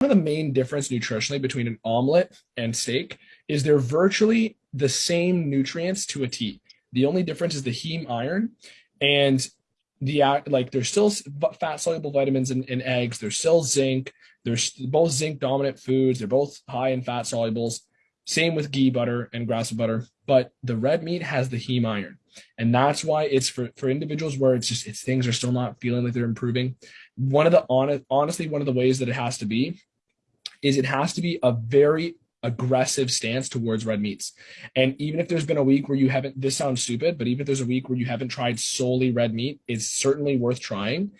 of the main difference nutritionally between an omelet and steak is they're virtually the same nutrients to a T. The only difference is the heme iron and the like there's still fat soluble vitamins in, in eggs. There's still zinc. There's both zinc dominant foods. They're both high in fat solubles. Same with ghee butter and grass butter but the red meat has the heme iron and that's why it's for for individuals where it's just it's things are still not feeling like they're improving one of the honest honestly one of the ways that it has to be is it has to be a very aggressive stance towards red meats. And even if there's been a week where you haven't, this sounds stupid, but even if there's a week where you haven't tried solely red meat, it's certainly worth trying